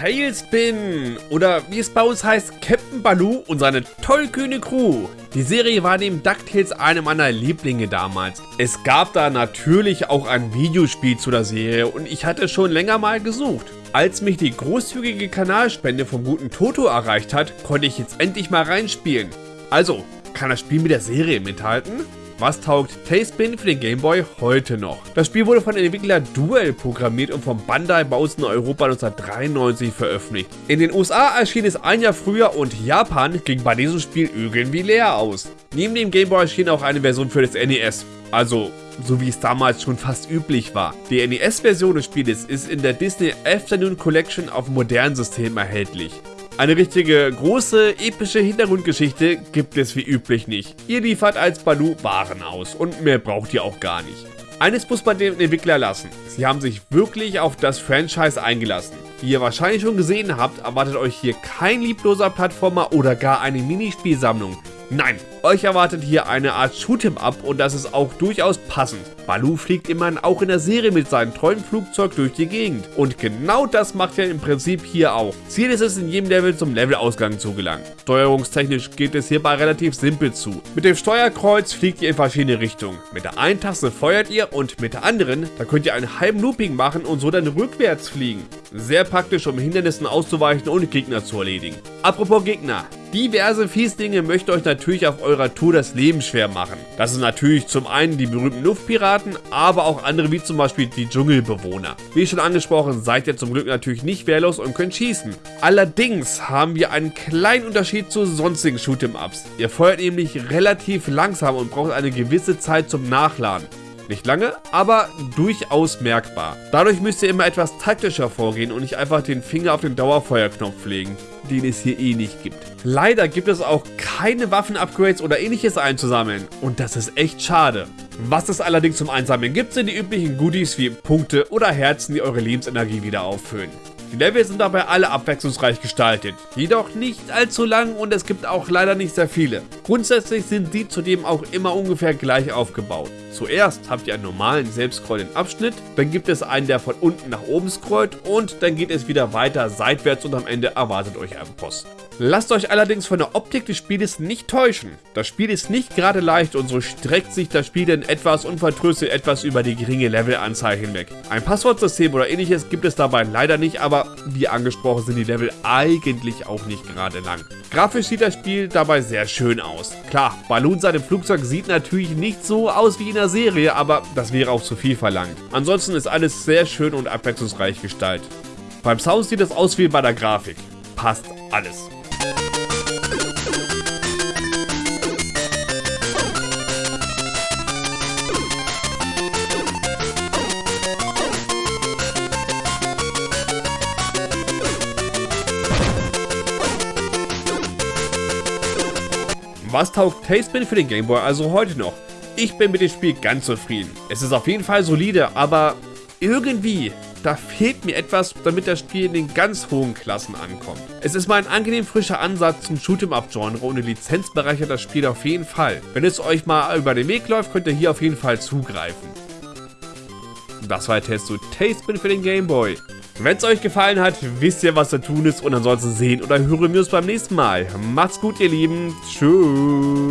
Tailspin oder wie es bei uns heißt, Captain Baloo und seine tollkühne Crew. Die Serie war neben DuckTales eine meiner Lieblinge damals. Es gab da natürlich auch ein Videospiel zu der Serie und ich hatte schon länger mal gesucht. Als mich die großzügige Kanalspende vom guten Toto erreicht hat, konnte ich jetzt endlich mal reinspielen. Also, kann das Spiel mit der Serie mithalten? Was taugt Tailspin für den Gameboy heute noch? Das Spiel wurde von Entwickler Duel programmiert und vom Bandai bei uns in Europa 1993 veröffentlicht. In den USA erschien es ein Jahr früher und Japan ging bei diesem Spiel irgendwie leer aus. Neben dem Gameboy erschien auch eine Version für das NES. Also, so wie es damals schon fast üblich war. Die NES-Version des Spieles ist in der Disney Afternoon Collection auf modernen Systemen erhältlich. Eine richtige, große, epische Hintergrundgeschichte gibt es wie üblich nicht. Ihr liefert als Baloo Waren aus und mehr braucht ihr auch gar nicht. Eines muss man dem Entwickler lassen, sie haben sich wirklich auf das Franchise eingelassen. Wie ihr wahrscheinlich schon gesehen habt, erwartet euch hier kein liebloser Plattformer oder gar eine Minispielsammlung. Nein, euch erwartet hier eine Art Shoot'em-up und das ist auch durchaus passend. Baloo fliegt immerhin auch in der Serie mit seinem tollen Flugzeug durch die Gegend. Und genau das macht er im Prinzip hier auch. Ziel ist es in jedem Level zum Levelausgang zu gelangen. Steuerungstechnisch geht es hierbei relativ simpel zu. Mit dem Steuerkreuz fliegt ihr in verschiedene Richtungen. Mit der einen Taste feuert ihr und mit der anderen, da könnt ihr einen halben Looping machen und so dann rückwärts fliegen. Sehr praktisch, um Hindernissen auszuweichen und Gegner zu erledigen. Apropos Gegner, Diverse Fieslinge möchte euch natürlich auf eurer Tour das Leben schwer machen. Das ist natürlich zum einen die berühmten Luftpiraten, aber auch andere wie zum Beispiel die Dschungelbewohner. Wie schon angesprochen, seid ihr zum Glück natürlich nicht wehrlos und könnt schießen. Allerdings haben wir einen kleinen Unterschied zu sonstigen Shoot'em-Ups. Ihr feuert nämlich relativ langsam und braucht eine gewisse Zeit zum Nachladen. Nicht lange, aber durchaus merkbar. Dadurch müsst ihr immer etwas taktischer vorgehen und nicht einfach den Finger auf den Dauerfeuerknopf legen, den es hier eh nicht gibt. Leider gibt es auch keine Waffen-Upgrades oder ähnliches einzusammeln und das ist echt schade. Was es allerdings zum Einsammeln gibt, sind die üblichen Goodies wie Punkte oder Herzen, die eure Lebensenergie wieder auffüllen. Die Level sind dabei alle abwechslungsreich gestaltet, jedoch nicht allzu lang und es gibt auch leider nicht sehr viele. Grundsätzlich sind sie zudem auch immer ungefähr gleich aufgebaut. Zuerst habt ihr einen normalen selbstscrollenden Abschnitt, dann gibt es einen, der von unten nach oben scrollt und dann geht es wieder weiter seitwärts und am Ende erwartet euch ein Boss. Lasst euch allerdings von der Optik des Spieles nicht täuschen. Das Spiel ist nicht gerade leicht und so streckt sich das Spiel dann etwas und vertröstet etwas über die geringe Levelanzahl hinweg. Ein Passwortsystem oder ähnliches gibt es dabei leider nicht, aber wie angesprochen sind die Level eigentlich auch nicht gerade lang. Grafisch sieht das Spiel dabei sehr schön aus. Klar, Balloon seinem Flugzeug sieht natürlich nicht so aus wie in der Serie, aber das wäre auch zu viel verlangt. Ansonsten ist alles sehr schön und abwechslungsreich gestaltet. Beim Sound sieht es aus wie bei der Grafik. Passt alles. Was taugt Tailspin für den Gameboy also heute noch? Ich bin mit dem Spiel ganz zufrieden. Es ist auf jeden Fall solide, aber irgendwie, da fehlt mir etwas, damit das Spiel in den ganz hohen Klassen ankommt. Es ist mal ein angenehm frischer Ansatz zum Shoot'em-Up-Genre und die Lizenz bereichert das Spiel auf jeden Fall. Wenn es euch mal über den Weg läuft, könnt ihr hier auf jeden Fall zugreifen. Das war der Test zu Tailspin für den Gameboy. Wenn es euch gefallen hat, wisst ihr, was zu tun ist und ansonsten sehen oder hören wir uns beim nächsten Mal. Macht's gut, ihr Lieben. Tschüss.